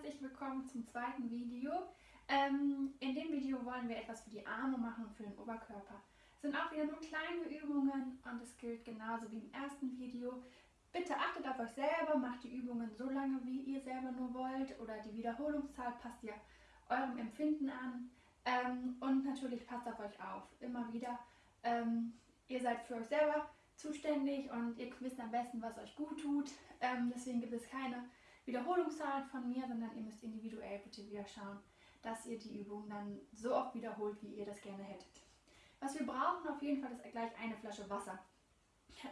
herzlich willkommen zum zweiten Video. Ähm, in dem Video wollen wir etwas für die Arme machen und für den Oberkörper. Es sind auch wieder nur kleine Übungen und es gilt genauso wie im ersten Video. Bitte achtet auf euch selber, macht die Übungen so lange, wie ihr selber nur wollt oder die Wiederholungszahl passt ihr eurem Empfinden an. Ähm, und natürlich passt auf euch auf, immer wieder. Ähm, ihr seid für euch selber zuständig und ihr wisst am besten, was euch gut tut. Ähm, deswegen gibt es keine Wiederholungszahlen von mir, sondern ihr müsst individuell bitte wieder schauen, dass ihr die Übung dann so oft wiederholt, wie ihr das gerne hättet. Was wir brauchen auf jeden Fall ist gleich eine Flasche Wasser.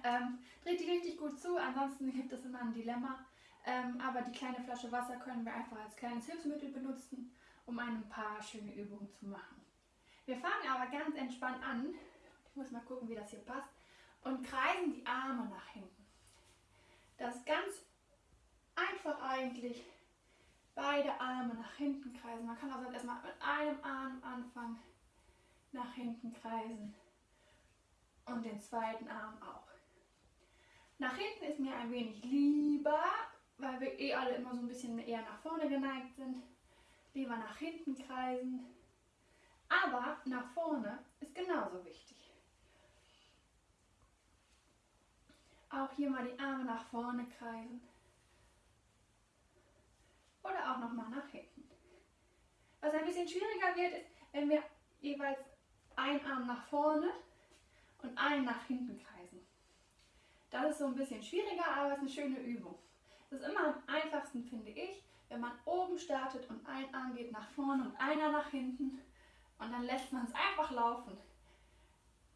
Ähm, dreht die richtig gut zu, ansonsten gibt es immer ein Dilemma. Ähm, aber die kleine Flasche Wasser können wir einfach als kleines Hilfsmittel benutzen, um ein paar schöne Übungen zu machen. Wir fangen aber ganz entspannt an. Ich muss mal gucken, wie das hier passt. Und kreisen die Arme nach hinten. Das ganz einfach eigentlich beide Arme nach hinten kreisen. Man kann auch erstmal mit einem Arm anfangen, nach hinten kreisen und den zweiten Arm auch. Nach hinten ist mir ein wenig lieber, weil wir eh alle immer so ein bisschen eher nach vorne geneigt sind. Lieber nach hinten kreisen. Aber nach vorne ist genauso wichtig. Auch hier mal die Arme nach vorne kreisen auch nochmal nach hinten. Was ein bisschen schwieriger wird, ist, wenn wir jeweils einen Arm nach vorne und einen nach hinten kreisen. Das ist so ein bisschen schwieriger, aber es ist eine schöne Übung. Das ist immer am einfachsten, finde ich, wenn man oben startet und ein Arm geht nach vorne und einer nach hinten und dann lässt man es einfach laufen.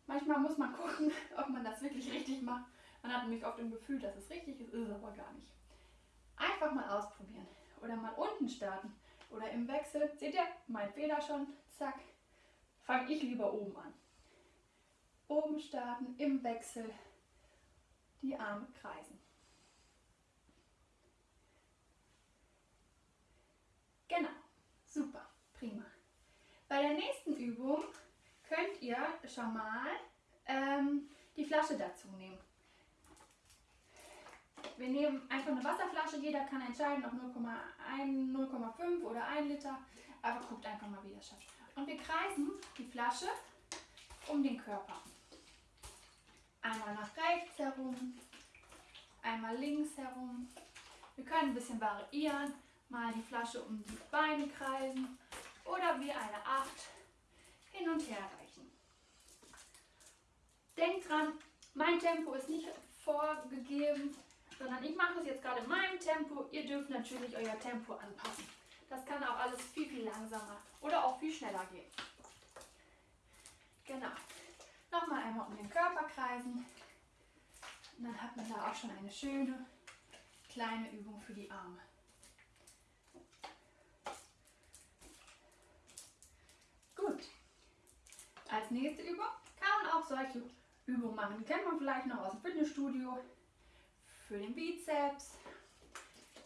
Manchmal muss man gucken, ob man das wirklich richtig macht. Man hat nämlich oft im Gefühl, dass es richtig ist, ist es aber gar nicht. Einfach mal ausprobieren oder mal unten starten oder im Wechsel. Seht ihr, mein Fehler schon, zack, fange ich lieber oben an. Oben starten, im Wechsel die Arme kreisen. Genau, super, prima. Bei der nächsten Übung könnt ihr schon mal ähm, die Flasche dazu nehmen. Wir nehmen einfach eine Wasserflasche, jeder kann entscheiden, ob 0,1, 0,5 oder 1 Liter, aber guckt einfach mal, wie das schafft. Und wir kreisen die Flasche um den Körper. Einmal nach rechts herum, einmal links herum. Wir können ein bisschen variieren, mal die Flasche um die Beine kreisen oder wie eine Acht hin und her reichen. Denkt dran, mein Tempo ist nicht vorgegeben, sondern ich mache das jetzt gerade in meinem Tempo. Ihr dürft natürlich euer Tempo anpassen. Das kann auch alles viel, viel langsamer oder auch viel schneller gehen. Genau. Nochmal einmal um den Körper kreisen. Und dann hat man da auch schon eine schöne kleine Übung für die Arme. Gut. Als nächste Übung kann man auch solche Übungen machen. Die kennt man vielleicht noch aus dem Fitnessstudio für den Bizeps.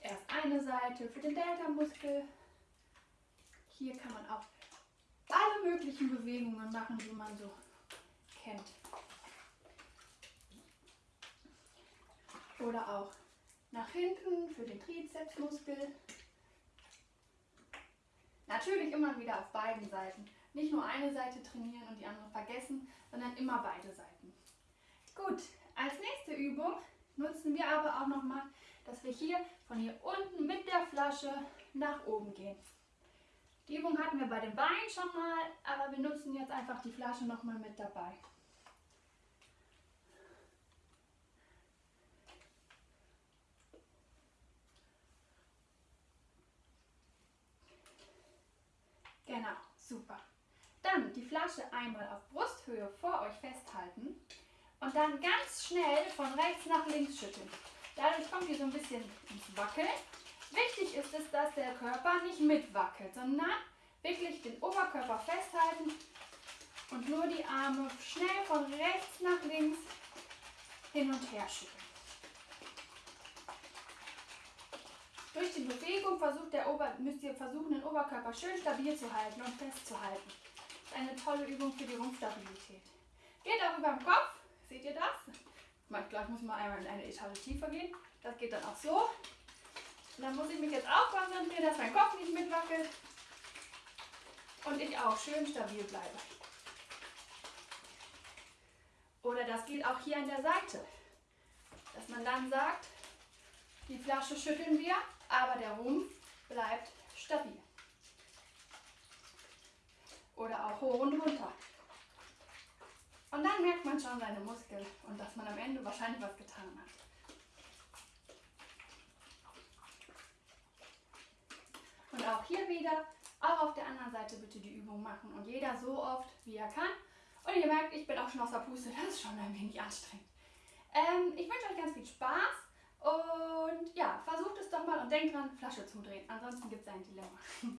Erst eine Seite für den Delta-Muskel. Hier kann man auch alle möglichen Bewegungen machen, die man so kennt. Oder auch nach hinten für den Trizepsmuskel. Natürlich immer wieder auf beiden Seiten. Nicht nur eine Seite trainieren und die andere vergessen, sondern immer beide Seiten. Gut, als nächste Übung nutzen wir aber auch nochmal, dass wir hier von hier unten mit der Flasche nach oben gehen. Die Übung hatten wir bei den Beinen schon mal, aber wir nutzen jetzt einfach die Flasche nochmal mit dabei. Genau, super. Dann die Flasche einmal auf Brusthöhe vor euch festhalten und dann ganz schnell von rechts nach links schütteln. Dadurch kommt ihr so ein bisschen ins Wackeln. Wichtig ist es, dass der Körper nicht mitwackelt, sondern wirklich den Oberkörper festhalten und nur die Arme schnell von rechts nach links hin und her schütteln. Durch die Bewegung versucht der Ober müsst ihr versuchen, den Oberkörper schön stabil zu halten und festzuhalten. Das ist eine tolle Übung für die Rumpfstabilität. Geht auch über den Kopf. Seht ihr das? Ich gleich muss man einmal in eine Etage tiefer gehen. Das geht dann auch so. Dann muss ich mich jetzt auch konzentrieren, dass mein Kopf nicht mitwackelt und ich auch schön stabil bleibe. Oder das geht auch hier an der Seite, dass man dann sagt, die Flasche schütteln wir, aber der Rumpf bleibt stabil. Oder auch hoch und runter. Und dann schon seine Muskeln und dass man am Ende wahrscheinlich was getan hat. Und auch hier wieder, auch auf der anderen Seite bitte die Übung machen und jeder so oft, wie er kann. Und ihr merkt, ich bin auch schon aus der Puste, das ist schon ein wenig anstrengend. Ähm, ich wünsche euch ganz viel Spaß und ja, versucht es doch mal und denkt dran, Flasche zudrehen. Ansonsten gibt es ein Dilemma.